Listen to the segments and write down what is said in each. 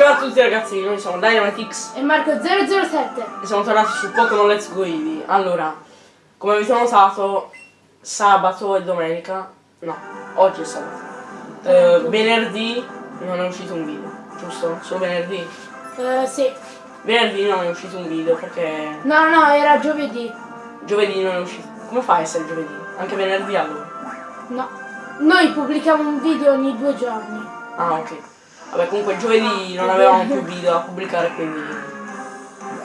Ciao a tutti ragazzi, noi siamo Dynamitix E Marco 007. e siamo tornati su Pokémon Let's Go Eevee. Allora, come avete notato, sabato e domenica, no, oggi è sabato, eh, venerdì non è uscito un video, giusto? Solo venerdì? Eh, sì. Venerdì non è uscito un video perché No, no, era giovedì. giovedì non è uscito. Come fa a essere giovedì? Anche venerdì allora? No. Noi pubblichiamo un video ogni due giorni. Ah ok. Vabbè comunque giovedì non avevamo più video da pubblicare quindi.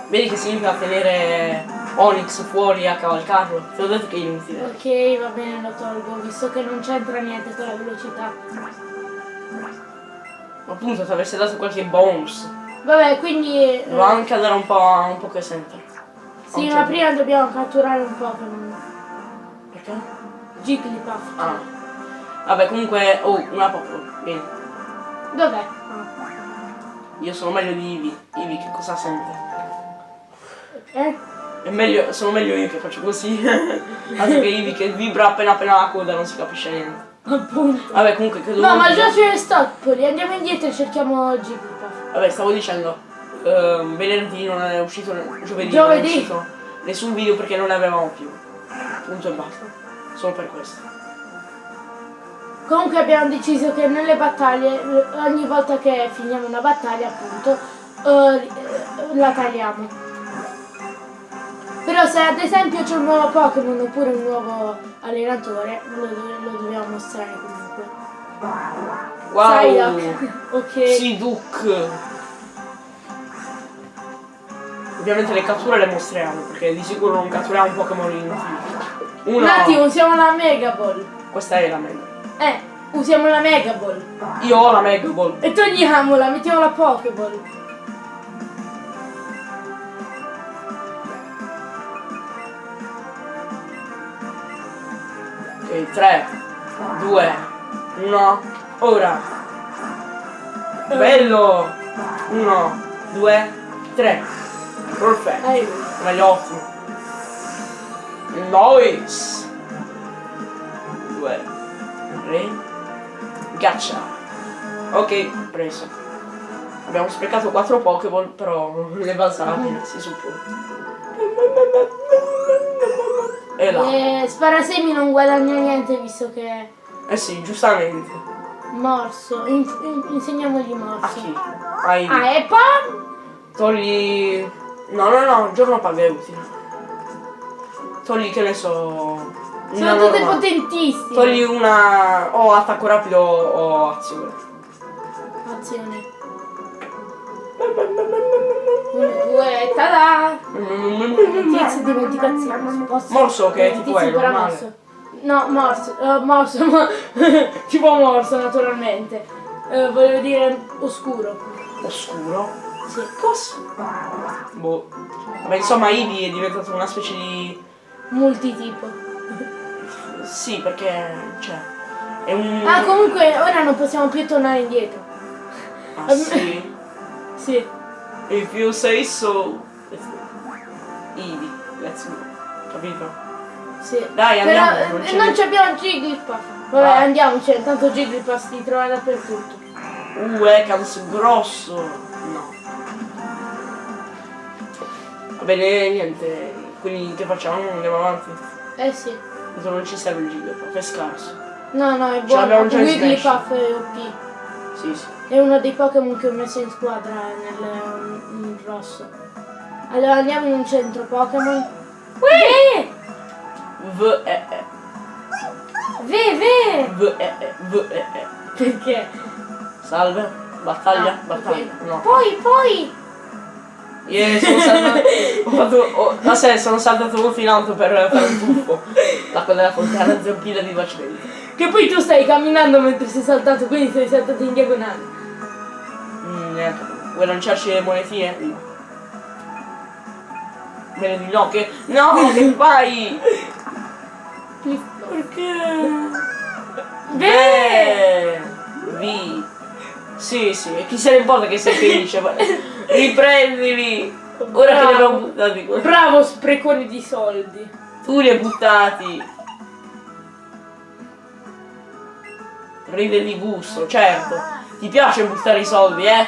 Vedi che significa tenere Onyx fuori a cavalcarlo? Te l'ho detto che è inutile. Ok, va bene, lo tolgo, visto che non c'entra niente con la velocità. Appunto ti avesse dato qualche bonus. Vabbè, quindi... eh, Doveva anche andare un po' un Poké Center. sì, Non ma prima dobbiamo catturare un Pokémon. Perché? Jigglypuff. Ah. Vabbè comunque. Oh, una Pokémon. Vieni. Dov'è? Io sono meglio di Eevee. Eevee che cosa sente? Eh? È meglio, sono meglio io che faccio così. Altro che Eevee che vibra appena appena la coda non si capisce niente. Appunto. Vabbè comunque credo. No, ma già c'è Stockpoli, andiamo indietro e cerchiamo Jigglypuff. Vabbè stavo dicendo. ehm, venerdì non è uscito giovedì, Giovedì. non è uscito nessun video perché non ne avevamo più. Punto e basta. Solo per questo. Comunque abbiamo deciso che nelle battaglie, ogni volta che finiamo una battaglia appunto, eh, la tagliamo. Però se ad esempio c'è un nuovo Pokémon oppure un nuovo allenatore, lo, lo dobbiamo mostrare comunque. Wow! Psyduck. ok. Duke! Ovviamente le catture le mostriamo, perché di sicuro non catturiamo un Pokémon inutile. Un Una... attimo, usiamo la Mega Ball. Questa è la Mega. Eh, usiamo la Mega Ball. Io ho la Mega Ball. E togliamola, mettiamo la Pokéball. Ok, 3, 2, 1, ora! Bello! 1, 2, 3. Perfetto. Meglio ottimo. Noise. Gaccia. Ok, preso. Abbiamo sprecato 4 Pokéball, però le basate si suppone. E là. E Sparasemi non guadagna niente visto che Eh sì, giustamente. morso. In- in- insegniamogli A morso. chi? Ai. Ah, e poi Togli. No, no, no, giorno paga è utile. Togli che ne so. Sono tutte normale. potentissime. Togli una. o attacco rapido o azione. Azione. Uno, due, tada! Tizio dimenticazione. Morso che Tizio tipo è normale. No, morso, eh, morso, ma tipo morso naturalmente. Eh, volevo dire oscuro. Oscuro. Sì. Cosa? Boh. Vabbè, insomma, Eevee è diventato una specie di. Multitipo. Sì, perché. cioè. È un. Ah, comunque ora non possiamo più tornare indietro. Ah, sì. Sì. If you say so. Let's go. Eevee, let's go. Capito? Sì. Dai, andiamo, Però, non eh, c'è non abbiamo Jigglypuff. Vabbè, Ah. andiamoci, tanto Jigglypuff si trova dappertutto. Uh, Ekans grosso! No. Va bene, niente. Quindi che facciamo? Andiamo avanti? Eh sì. Tanto non ci serve il Jigglypuff, è scarso. No, no, è buono. in Wigglypuff è OP. Sì, sì. È uno dei Pokémon che ho messo in squadra nel in rosso. Allora andiamo in un centro Pokémon. Ve! V E E. Ve, ve! V E E. V E E. Perché? Salve. Battaglia? Ah, Battaglia. ok. No. Poi, poi! Ieri sono saltato. ho fatto. Ho, da sé sono saltato molto in alto per fare un tuffo. L'acqua della fontana zampilla di Vacimenti. Che poi tu stai camminando mentre sei saltato, quindi sei saltato in diagonale. Mm, neanche. Vuoi lanciarci le monetine? No. Bene di no, che. No, che fai? Perché? Ve! Eh, Vi. Sì, sì, chi se ne importa che sei felice? ma- Riprendili! Ora che li abbiamo buttati qua. Bravo sprecone di soldi. Tu li hai buttati. Ride di gusto, certo. Ti piace buttare i soldi, eh?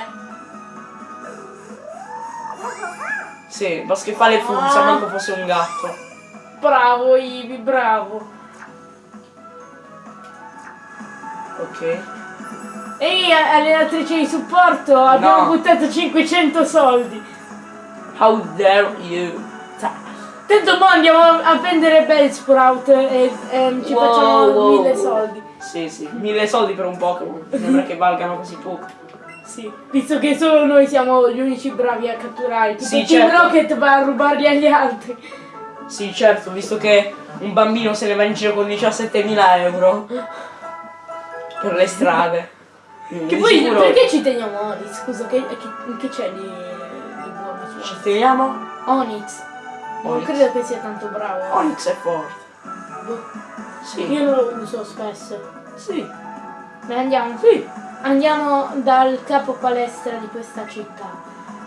Sì, basta che fa le funza, manco fosse un gatto. Bravo Ivi, bravo. Ok. Ehi, allenatrice di supporto, abbiamo No. buttato 500 soldi. How dare you? Ta- Tanto mo andiamo a prendere Bellsprout e ehm, ci Wow, facciamo wow, mille soldi. Sì, sì, mille soldi per un Pokémon. Sembra che valgano così poco. Sì, visto che solo noi siamo gli unici bravi a catturare. Tipo Sì, Team certo. Rocket va a rubarli agli altri. Sì, certo, visto che un bambino se ne va in giro con 17.000 euro per le strade. Che Di poi sicuro- perché ci teniamo Onix? Scusa, che, che- che c'è di, di buono su Ci teniamo? Onix. Non credo che sia tanto bravo. Onyx è forte. Boh. Sì. Io non lo uso spesso. Sì. Beh, andiamo. Sì. Andiamo dal capo palestra di questa città.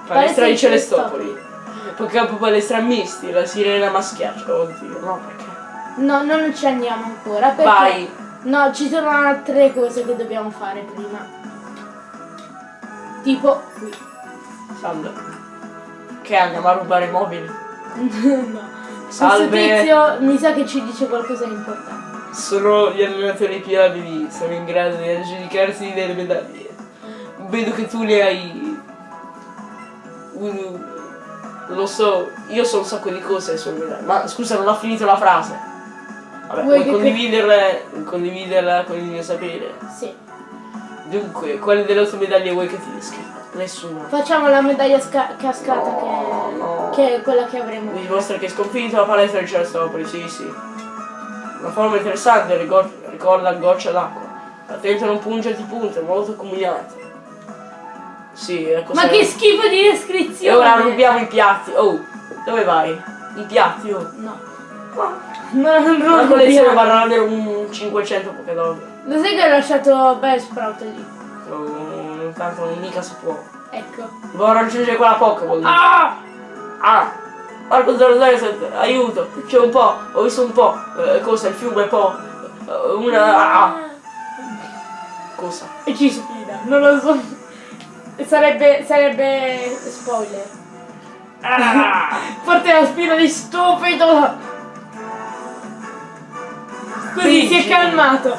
Palestra di Celestopoli. Celestopoli. Poi capo palestra misti, la sirena maschiaccia, oddio, no perché? No, non ci andiamo ancora. Perché... Vai. No, ci sono altre cose che dobbiamo fare prima. Tipo qui. Salve. Che andiamo a rubare i mobili? no. Questo Salve. tizio mi sa che ci dice qualcosa di importante. Solo gli allenatori più abili sono in grado di aggiudicarsi delle medaglie. Vedo che tu ne hai. Lo so, io so un sacco di cose sulle medaglie. Ma scusa, non ho finito la frase. Vabbè, Vuoi che- condividerla, condividerla con il mio sapere? Sì. Dunque, quale delle otto medaglie vuoi che ti descriva? Nessuna. Facciamo la medaglia sca- cascata No, no. che, che è quella che avremo. Mi dimostra che hai sconfitto la palestra di Celestopoli, sì, sì. Una forma interessante, ricor- ricorda goccia d'acqua. Attento a non pungerti punte, molto combinate. Sì, ecco Ma che schifo di descrizione! E ora rubiamo i piatti. Oh, dove vai? I piatti, oh. No. Ma No, non lo rubiamo. varrà almeno un 500 Pokédog. Lo sai che ho lasciato Bellsprout lì? Oh, tanto non mica si può. Ecco. Devo raggiungere quella Pokéball. Ah! Ah! Marco 007, aiuto! C'è un po', ho visto un po'. Eh, cosa? Il fiume po'. Eh, una. Ah, cosa? E ci sfida, non lo so. Sarebbe, sarebbe spoiler. Ah! Forte la spina di stupido! Così si è calmato.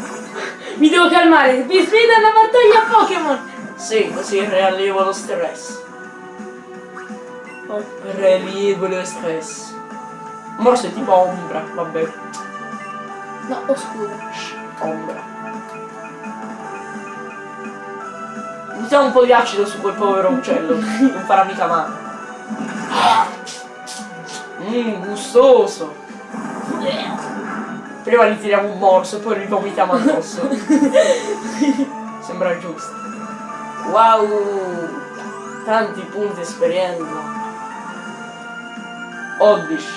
Mi devo calmare. Mi sfida una battaglia Pokémon. Sì, così riallievo lo stress. Oh. Riallievo lo stress. Morso è tipo ombra, vabbè. No, oscuro. Ombra. Buttiamo un po' di acido su quel povero uccello. non farà mica male. Mmm, gustoso. Prima gli tiriamo un morso e poi li vomitiamo addosso. Sembra giusto. Wow! Tanti punti esperienza. Oddish.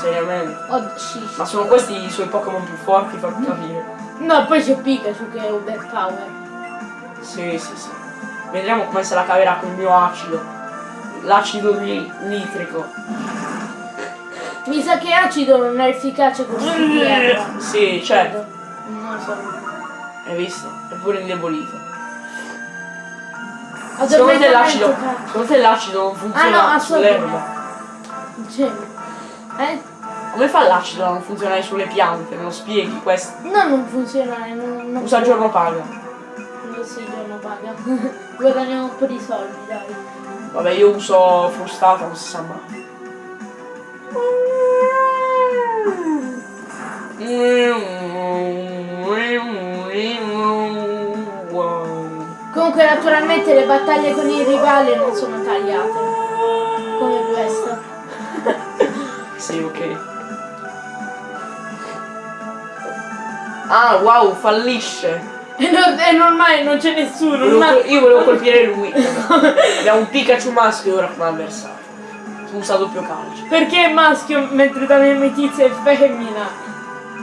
Seriamente. Shish. Ma sono questi i suoi Pokémon più forti, fammi capire. No, poi c'è Pikachu che è overpower. Sì, sì, sì. Vedremo come se la caverà con il mio acido. L'acido li- nitrico. Mi sa che acido non è efficace con il erba. Sì, certo. Non lo so. Hai visto? È pure indebolito. Secondo te l'acido. Secondo te l'acido non funziona Ah, no, sull'erba? Cioè, eh? Come fa l'acido a non funzionare sulle piante? Me lo spieghi questo? No, non funziona. Non, non Usa il giorno paga. Non si giorno paga. Guadagniamo un po' di soldi, dai. Vabbè, io uso frustata, non si sa mai. Comunque naturalmente le battaglie con il rivale non sono tagliate. Come questa. Sì, ok. Ah, wow, fallisce. E non- è normale, non c'è nessuno. Volevo io volevo colpire lui. Abbiamo un Pikachu maschio ora come avversario. Usa doppio calcio. Perché è maschio mentre da me Metizia è femmina?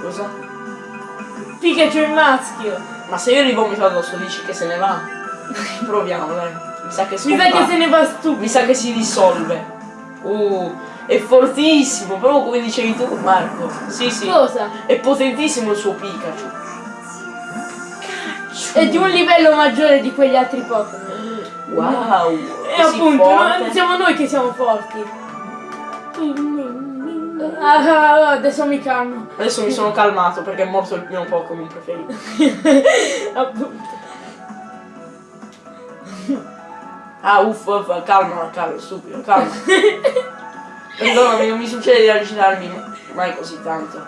Cosa? Pikachu è maschio. Ma se io gli vomito addosso dici che se ne va? Proviamo, dai. Mi sa che Mi sa che se ne va Mi stupido. sa che si dissolve. Uh, è fortissimo, proprio come dicevi tu, Marco. Sì, sì. Cosa? È potentissimo il suo Pikachu. È di un livello maggiore di quegli altri Pokémon. Wow! E così appunto, no- siamo noi che siamo forti. Ah, ah, adesso mi calmo. Adesso mi sono calmato perché è morto il mio Pokémon preferito. appunto. Ah, uff, uff, calma, calma, stupido, calma. Perdonami, non mi succede di agitarmi mai così tanto.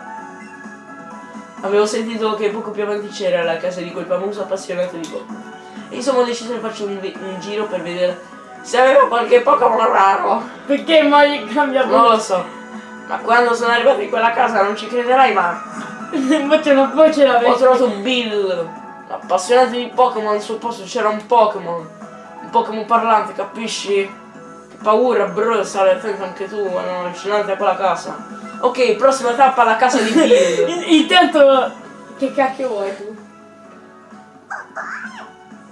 Avevo sentito che poco più avanti c'era la casa di quel famoso appassionato di Pokémon. Insomma ho deciso di farci un, un giro per vedere se aveva qualche Pokémon raro. Perché mai cambia Non lo so. Ma quando sono arrivato in quella casa non ci crederai mai. Invece una voce Ho l'avete. trovato Bill, appassionato di Pokémon, al suo posto c'era un Pokémon. Un Pokémon parlante, capisci? Che paura, bro, stare attento anche tu, erano allucinante a quella casa. Ok, prossima tappa alla casa di Bill. In- Intanto, che cacchio vuoi tu?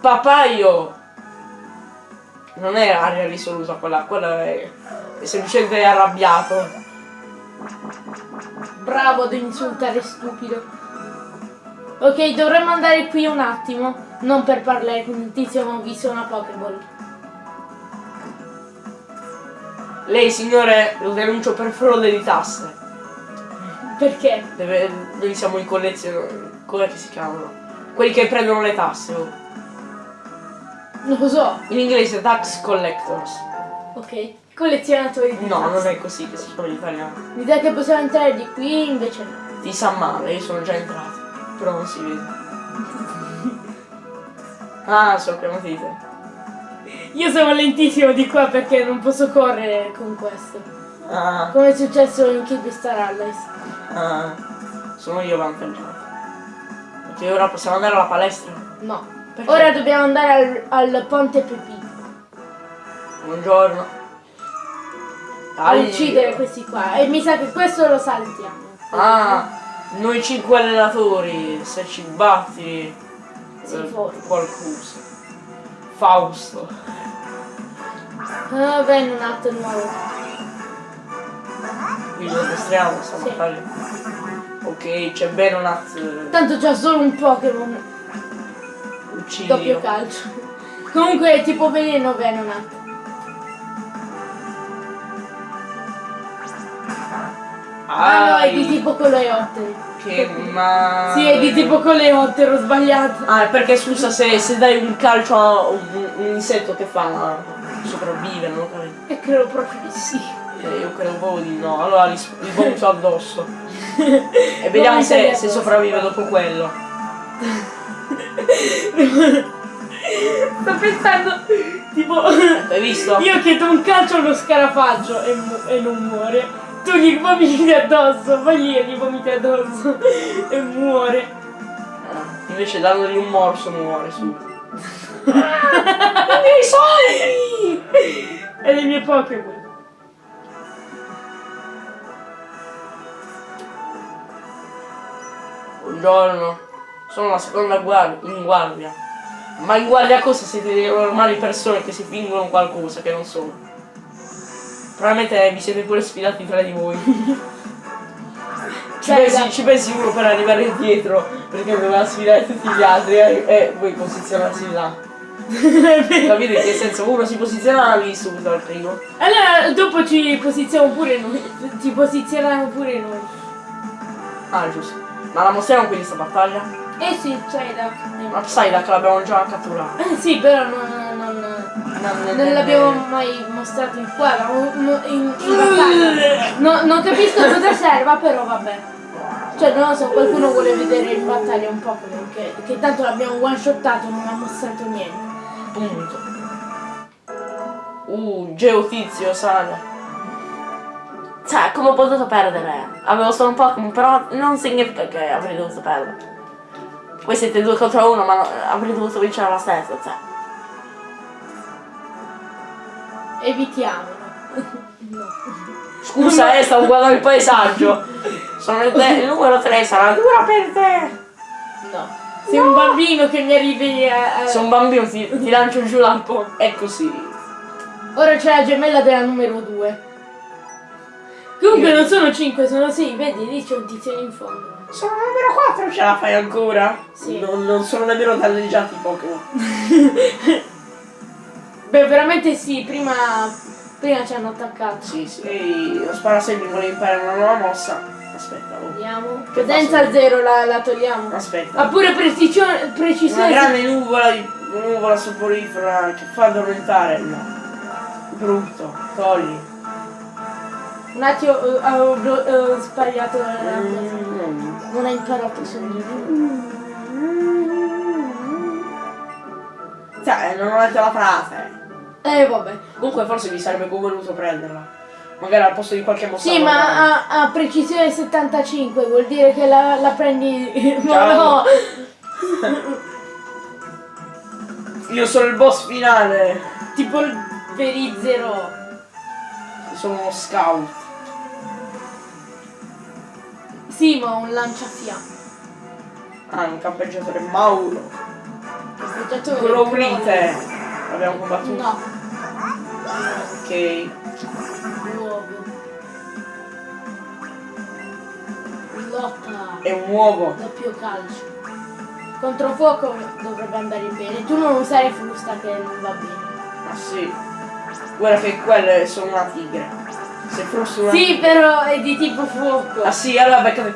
Papaio! Non è aria risoluta quella, quella è, è semplicemente arrabbiato. Bravo ad insultare stupido. Ok, dovremmo andare qui un attimo. Non per parlare con il tizio, ma ho visto una Pokéball. Lei, signore, lo denuncio per frode di tasse. Perché? Deve, noi siamo in collezione. Come si chiamano? Quelli che prendono le tasse. Non lo so. In inglese tax collectors. Ok. Collezionatori di No, tasse. non è così che si chiama in italiano. L'idea che possiamo entrare di qui, invece no. Ti sa male, io sono già entrato. Però non si vede. Ah, sono chiamati di te. Io sono lentissimo di qua perché non posso correre con questo. Ah, Come è successo in Kid Star Allies. ah, sono io avvantaggiato. Ok, ora possiamo andare alla palestra. No. Perché? Ora dobbiamo andare al, al ponte Pepito. Buongiorno. A uccidere questi qua. E mi sa che questo lo saltiamo. Ah, noi cinque allenatori, se ci batti. Sì, eh, qualcosa. Fausto. Ah, bene, un atto nuovo. Qui lo mostriamo sta Sì. Ok, c'è Benonat. Tanto c'ha solo un Pokémon. Uccidi. Doppio calcio. Comunque è tipo veleno Venonat. Ah no, è di tipo coleottero. Che ma. Sì, è di tipo coleottero, sbagliato. Ah, perché scusa se, se dai un calcio a un, un insetto che fa? Sopravvive, non ho capito. E credo proprio di sì. Eh, io credo proprio di no. Allora sp- gli vomito addosso. E vediamo se, se sopravvive dopo quello. Sto pensando, tipo, Hai visto? io che do un calcio allo scarafaggio e, e non muore. Tu gli vomiti addosso, poi gli, gli vomiti addosso e muore. Ah, invece dandogli un morso muore subito. I miei soldi! E le mie Pokémon. Buongiorno. Sono la seconda guardia, in guardia. Ma in guardia cosa siete delle normali persone che si fingono qualcosa che non sono? Probabilmente vi siete pure sfidati tra di voi. Ci Dai, pensi, ci pensi uno per arrivare indietro perché doveva sfidare tutti gli altri e, e voi posizionarsi là. Capite che senso uno si posiziona subito al primo. Allora dopo ci posizioniamo pure noi. Ci posizioniamo pure noi. Ah giusto. Ma la mostriamo quindi sta battaglia? Eh sì, c'hai da. Ma che l'abbiamo già catturato. Eh sì, però non, non, non l'abbiamo mai mostrato in qua, in, in, in battaglia. No, non capisco cosa serva, però vabbè. Cioè, non lo so, qualcuno vuole vedere in battaglia un Pokémon che, che tanto l'abbiamo one shottato, non ha mostrato niente. Punto. Uh, Geotizio sale. Cioè, come ho potuto perdere? Avevo solo un Pokémon, però non significa che avrei dovuto perdere. Voi siete due contro uno, ma no- avrei dovuto vincere la stessa, cioè. Evitiamolo. no. Scusa, eh, stavo guardando il paesaggio. Sono il, il numero 3, sarà dura per te. No. Sei un bambino che mi arrivi a... a- Se un bambino ti, ti lancio giù dal ponte. È così. Ora c'è la gemella della numero 2. Comunque non sono 5, sono 6, vedi, lì c'è un tizio in fondo. Sono numero 4, ce la fai ancora? Sì. Non, non sono nemmeno danneggiati i Pokémon. Beh, veramente sì, prima, prima ci hanno attaccato. Sì, sì. E lo sparasegni vuole imparare una nuova mossa. Aspetta, oh. Vediamo. Potenza zero la, la togliamo. Aspetta. Ha pure precisione, Una precisione. grande nuvola, di- nuvola soporifera che fa addormentare. No. Brutto. Togli. Un attimo, eh, avevo blo- eh, sbagliato. la- Mm. Non ha imparato subito. Cioè, non ho letto la frase. Eh, vabbè. Comunque forse mi sarebbe voluto prenderla. Magari al posto di qualche mossa. Sì, ma ha, ha precisione 75, vuol dire che la, la prendi. Ma Ciao. no! Io sono il boss finale. Tipo il Verizzero. Sono uno scout. Sì, ma un lanciafiamme. Ah, un campeggiatore Mauro. Campeggiatore. Crowlite. Abbiamo combattuto. No, Ok. uovo. Lotta. È un uovo. Doppio calcio. Contro fuoco dovrebbe andare bene. Tu non usare frusta che non va bene. Ma sì. Guarda che quelle sono una tigre. Se fosse una Sì, però è di tipo fuoco. Ah sì, allora beccate.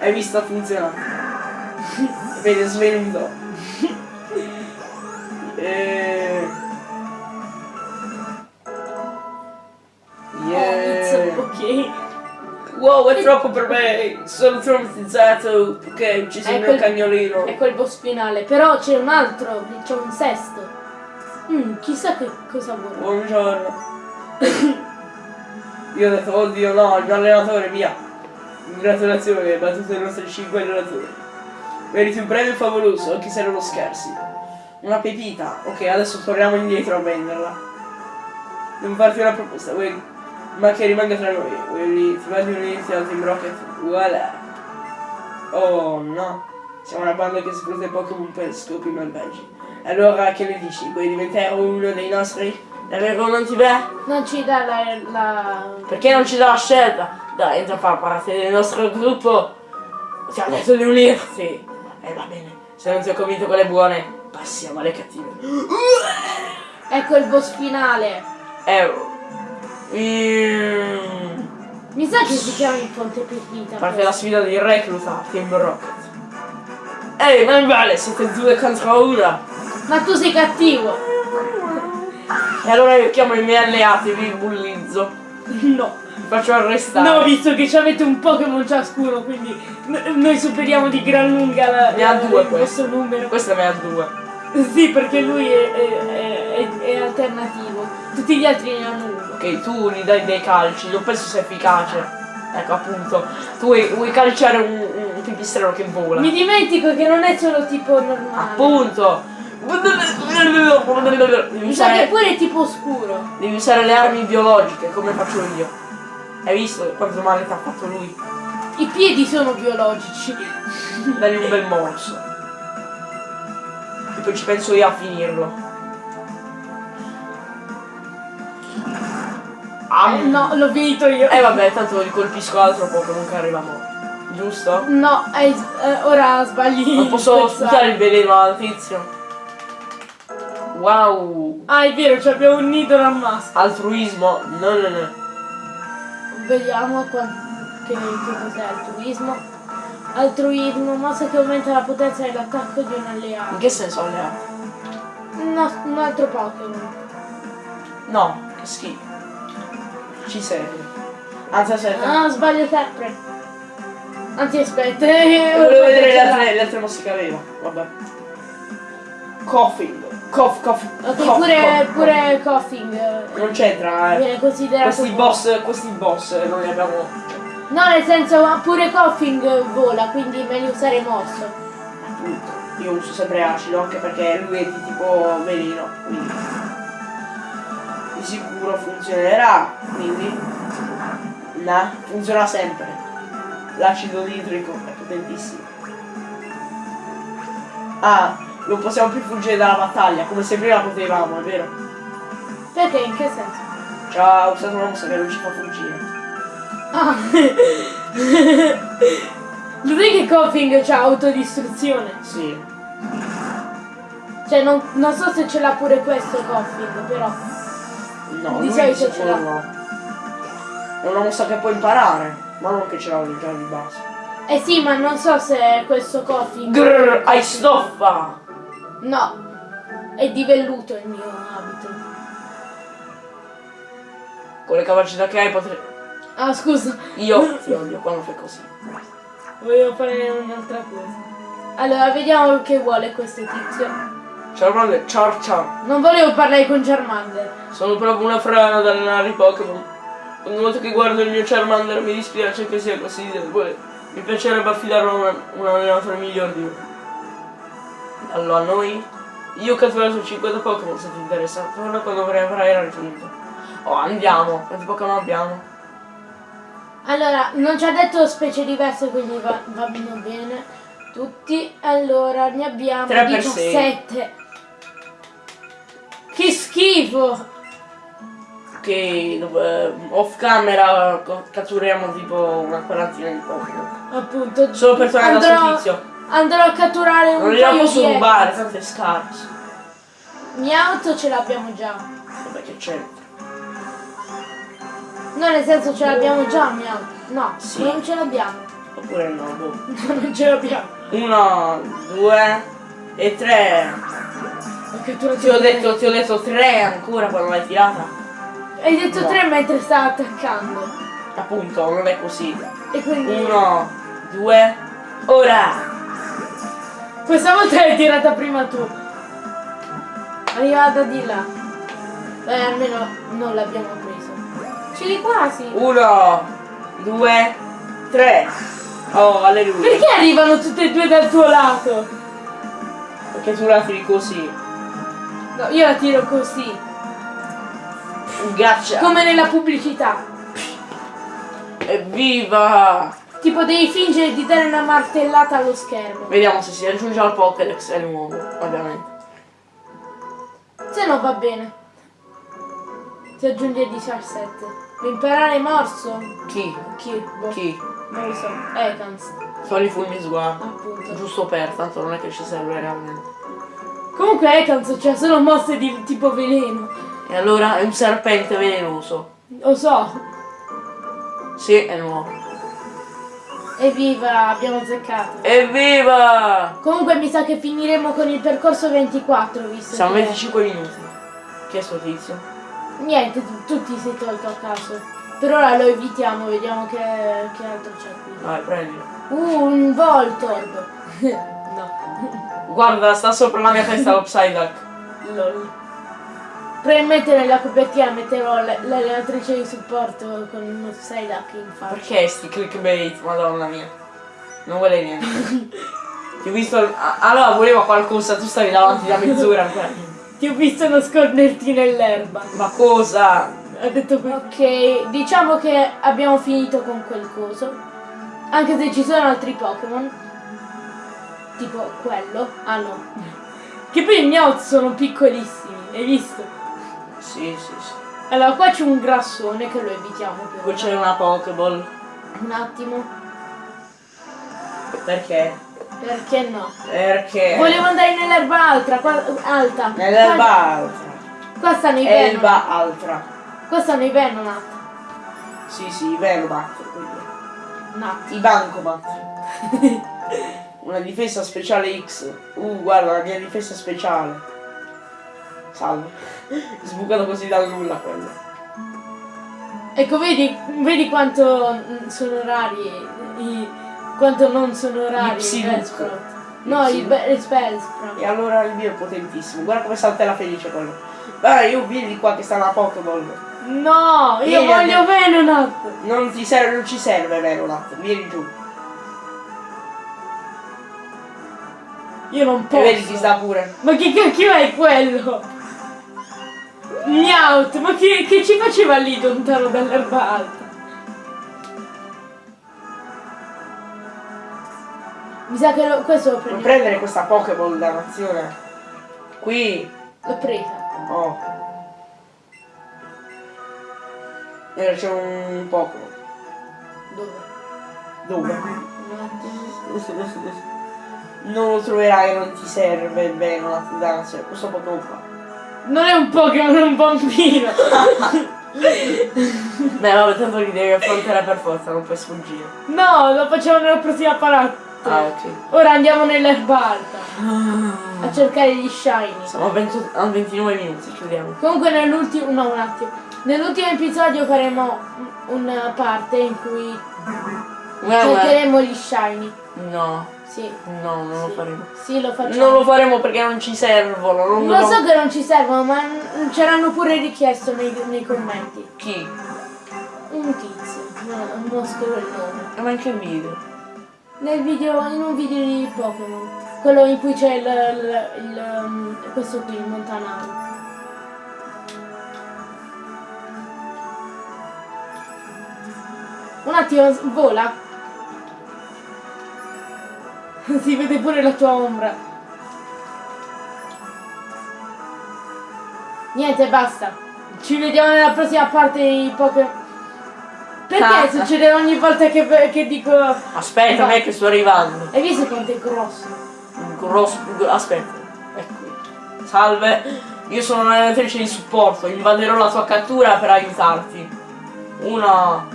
Hai visto funziona. Vedi, è svenuto. Eh. Oh, Yeah. it's ok. Wow, è troppo per me! Sono traumatizzato perché hai ucciso il mio cagnolino. È quel boss finale. Però c'è un altro, c'è un sesto. Mm, chissà che cosa vuole. Buongiorno. Io ho detto, oddio no, il mio allenatore, via. Congratulazioni, battuto i nostri 5 allenatori. Meriti un premio favoloso, anche se lo scherzi. Una pepita. Ok, adesso torniamo indietro a venderla. Devo farti una proposta, vuoi... ma che rimanga tra noi. Vuoi ti mandi unirti al Team Rocket? Voilà. Oh no. Siamo una banda che sfrutta i Pokémon per scopi malvagi. Allora che ne dici? Vuoi diventare uno dei nostri? Davvero non ti va? Non ci dà la... la... Perché non ci dà la scelta? Dai, entra a far parte del nostro gruppo. Ti ha detto di unirti. E va bene. Se non ti ho convinto con le buone, passiamo alle cattive. Ecco il boss finale. Eh. mm, Mi sa che si chiama il Ponte Pepita. Parte la sfida di recluta Team Rocket. Ehi, non vale, siete due contro una. Ma tu sei cattivo. E allora io chiamo i miei alleati e vi bullizzo. No. Vi faccio arrestare. No, visto che ci avete un Pokémon ciascuno, quindi noi superiamo di gran lunga la, Ne ha due il questo. numero. Questa me ha due. Sì, perché lui è, è- è- è alternativo. Tutti gli altri ne hanno uno. Ok, tu gli dai dei calci, non penso sia efficace. Ecco appunto. Tu vuoi, vuoi calciare un, un pipistrello che vola. Mi dimentico che non è solo tipo normale. Appunto. Devi sa che usare, pure è tipo scuro. devi usare le armi biologiche come faccio io. Hai visto quanto male ti ha fatto lui? I piedi sono biologici. Dagli un bel morso. E poi ci penso io a finirlo. Ah, Eh, no, l'ho finito io. E vabbè, tanto li colpisco altro Pokémon che arrivano. Giusto? No, eh, ora sbagli. Non posso il sputare il veleno al tizio. Wow. Ah, è vero, ci abbiamo un nido al maschio. Altruismo. No, no, no. Vediamo qua- che, che cos'è altruismo. Altruismo, mossa che aumenta la potenza dell'attacco di un In alleato. che senso alleato? Un, un altro Pokémon. No, che schifo. Ci serve. Anzi, aspetta. Ah, sbaglio sempre. Anzi, aspetta. eh, Volevo vedere le altre, le altre mosse che aveva. Vabbè. Coughing. Cough, cough. Ok, cough, pure, cough, pure Coughing eh, cough. Non c'entra, eh. viene considerato. Questi boss, questi boss eh, noi abbiamo. No, nel senso, ma pure Coughing vola, quindi è meglio usare mosso. Appunto. Io uso sempre acido anche perché lui è di tipo veleno. Quindi. Di sicuro funzionerà. Quindi. No, funziona sempre. L'acido nitrico è potentissimo. Ah, non possiamo più fuggire dalla battaglia, come se prima potevamo, è vero? Perché? In che senso? Ci ha usato una mossa che non ci fa fuggire. Ah. Lo sai che Coughing c'ha autodistruzione? Sì. Cioè non, non so se ce l'ha pure questo Coffin, però. No, Di solito sicuro ce l'ha. no. È una mossa che puoi imparare, ma non che ce l'ha già di base. Eh sì, ma non so se questo Coffin. Grrr, hai stoffa! No. È di velluto il mio abito. Con le capacità che hai potrei... Ah scusa, Io ti odio quando fai così. volevo fare un'altra cosa. Allora, vediamo che vuole questo tizio. Charmander, ciao ciao. Non volevo parlare con Charmander. Sono proprio una frana ad allenare i Pokémon. Ogni volta che guardo il mio Charmander mi dispiace che sia così debole. Mi piacerebbe affidarlo a un, un allenatore miglior di me. Allora, noi... Io ho catturato 50 Pokémon se ti interessa. Torna quando avrai raggiunto. Oh, andiamo. Quanti Pokémon abbiamo? Allora, non ci ha detto specie diverse, quindi va, va bene. Tutti. Allora, ne abbiamo Tre per sei. 17. Che schifo! Che eh, off camera catturiamo tipo una quarantina di Pokémon. Appunto. Solo per tornare andrò, sto tizio. Andrò a catturare un posso di rubare, Ekans. tanto è scarso. Miauto ce l'abbiamo già. Vabbè che c'è. No, nel senso ce l'abbiamo già, Miauto. No, Sì. non ce l'abbiamo. Oppure no, boh. No, non ce l'abbiamo. Uno, due e tre. Ho catturato Ti ho detto, ti ho detto tre ancora quando l'hai tirata. Hai detto No. tre mentre stava attaccando. Appunto, non è così. E quindi. Uno, due, ora! Questa volta l'hai tirata prima tu. Arrivata di là. Beh, almeno non l'abbiamo preso. Ci quasi. Uno, due, tre. Oh, alleluia. Perché arrivano tutte e due dal tuo lato? Perché tu la tiri così. No, io la tiro così. Gaccia. Come nella pubblicità. Evviva! Tipo devi fingere di dare una martellata allo schermo. Vediamo se si raggiunge al Pokédex è nuovo, ovviamente. Se no va bene. Si aggiunge il 17. Vuoi imparare morso? Chi? Chi? Boh. Chi? Non lo so. Ekans. Fagli fulmi sguardo. Appunto. Giusto per, tanto non è che ci serve realmente. Comunque Ekans c'ha solo mosse di tipo veleno. E allora è un serpente velenoso. Lo so. Sì, è nuovo. Evviva, abbiamo azzeccato. Evviva! Comunque mi sa che finiremo con il percorso 24, visto Siamo che... 25 minuti. Chi è sto tizio? Niente, tu, tu ti sei tolto a caso. Per ora lo evitiamo, vediamo che, che altro c'è qui. Vai, prendilo. Uh, un Voltorb. no. Guarda, sta sopra la mia testa lo Psyduck. Lol. Probabilmente nella copertina metterò l'allenatrice di supporto con uno Psyduck in faccia. Perché sti clickbait, madonna mia? Non vuole niente. Ti ho visto... Allora voleva qualcosa, tu stavi davanti da mezz'ora ancora. Ti ho visto nasconderti nell'erba. Ma cosa? Ha detto qui. Ok, diciamo che abbiamo finito con quel coso. Anche se ci sono altri Pokémon. Tipo quello. Ah no. Che poi i Meowth sono piccolissimi, hai visto? Sì, sì, sì. Allora qua c'è un grassone che lo evitiamo ora. c'è una Pokéball. Un attimo. Perché? Perché no? Perché? Volevo andare nell'erba alta, qua, alta. Nell'erba Qua, altra. qua stanno i Venom. Elba altra. Qua stanno i Venonat. Sì, sì, i quelli. Nat. I Bancomat. Una difesa speciale X. Uh, guarda la mia difesa speciale. Salve. Sbucato così dal nulla quello. Ecco, vedi, vedi quanto sono rari, i, quanto non sono rari i. Bellsprout. No, i Be- i Spellsprout. E allora il mio è potentissimo. Guarda come saltella felice quello. Vai, io vieni qua che sta una Pokéball. No, io Vieni, voglio Venonat. Non ti serve, non ci serve Velolat. Vieni giù. Io non E posso. vedi chi sta pure. Ma che cacchio è quello? Meowth, ma che, che ci faceva lì lontano dall'erba alta? Mi sa che lo- questo lo prendiamo. prendere questa Pokéball dannazione? Qui. L'ho presa. Oh. E c'è un Dove? Dove? Attimo. non lo troverai, non ti serve bene la danza, questo Pokémon qua. Non è un Pokémon, è un bambino. Beh, vabbè, tanto li devi affrontare per forza, non puoi sfuggire. No, lo facciamo nella prossima parte. Ah, ok. Ora andiamo nell'erba alta a cercare gli shiny. Siamo a 20 a 29 minuti, chiudiamo. Comunque nell'ultimo, no un attimo, nell'ultimo episodio faremo una parte in cui Guarda, cercheremo gli shiny. No, Sì, no, non lo sì. faremo. Sì, lo facciamo. Non lo faremo perché non ci servono. Non Lo so che non ci servono, ma c'erano pure richiesto nei, nei commenti. Chi? Un tizio, no, non scrivo il nome. Ma anche il video. Nel video, in un video di Pokémon. Quello in cui c'è il, um, questo qui, il Montanaro. Un attimo, vola. si vede pure la tua ombra. Niente, basta. Ci vediamo nella prossima parte di Pokémon. Perché Ah. succede ogni volta che, che dico... Aspetta, me che sto arrivando. Hai visto quanto è grosso? Grosso. Aspetta. Ecco. Salve. Io sono un'allenatrice di supporto. Invaderò la tua cattura per aiutarti. Una.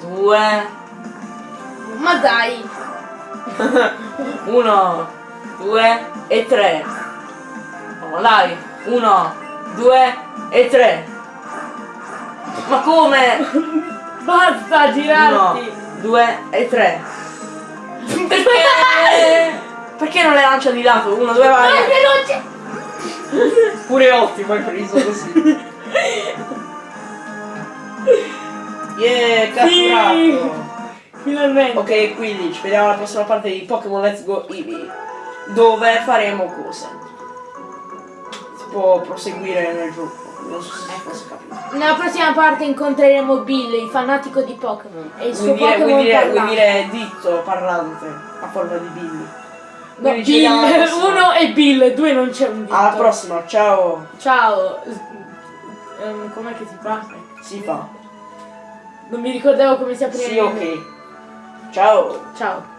Due. Ma dai! Uno. Due e tre. Oh, dai. Uno. Due e tre. Ma come? Basta girarti! Due e tre. Perché? Perché non le lancia di lato? Uno, due, vai. Dai, veloce! Pure ottimo hai preso così. Yeah, catturato. Finalmente! Ok, quindi ci vediamo alla prossima parte di Pokémon Let's Go Eevee. Dove faremo cose. Si può proseguire nel gioco. Non so se si fosse capito. Nella prossima parte incontreremo Bill, il fanatico di Pokémon. E il suo Pokémon vuoi, dire, vuoi parlante. dire ditto parlante a forma di Billy. No, Bill, uno e Bill, due non c'è un dito. Alla prossima, ciao. Ciao! Ehm, com'è che si fa? Si fa. Non mi ricordavo come si apriva Sì, ok. Ciao. Ciao!